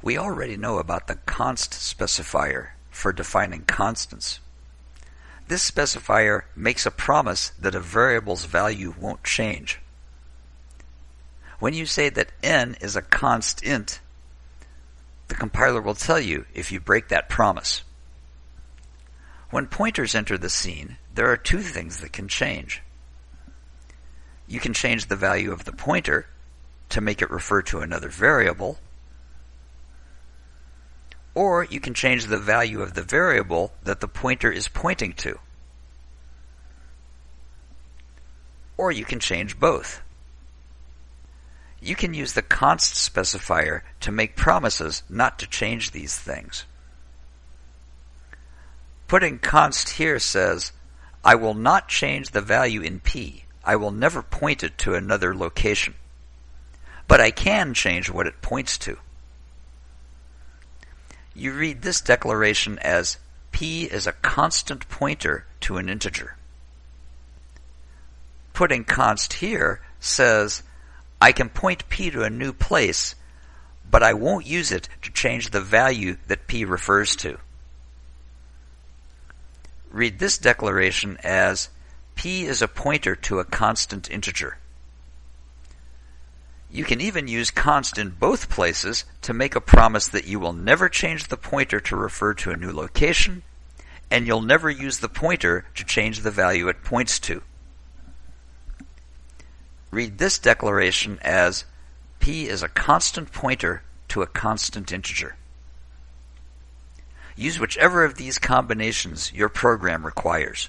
We already know about the const specifier for defining constants. This specifier makes a promise that a variable's value won't change. When you say that n is a const int, the compiler will tell you if you break that promise. When pointers enter the scene, there are two things that can change. You can change the value of the pointer to make it refer to another variable, or you can change the value of the variable that the pointer is pointing to. Or you can change both. You can use the const specifier to make promises not to change these things. Putting const here says, I will not change the value in p. I will never point it to another location. But I can change what it points to. You read this declaration as p is a constant pointer to an integer. Putting const here says I can point P to a new place, but I won't use it to change the value that P refers to. Read this declaration as P is a pointer to a constant integer. You can even use const in both places to make a promise that you will never change the pointer to refer to a new location, and you'll never use the pointer to change the value it points to. Read this declaration as p is a constant pointer to a constant integer. Use whichever of these combinations your program requires.